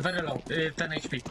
Very low, y, ten HP.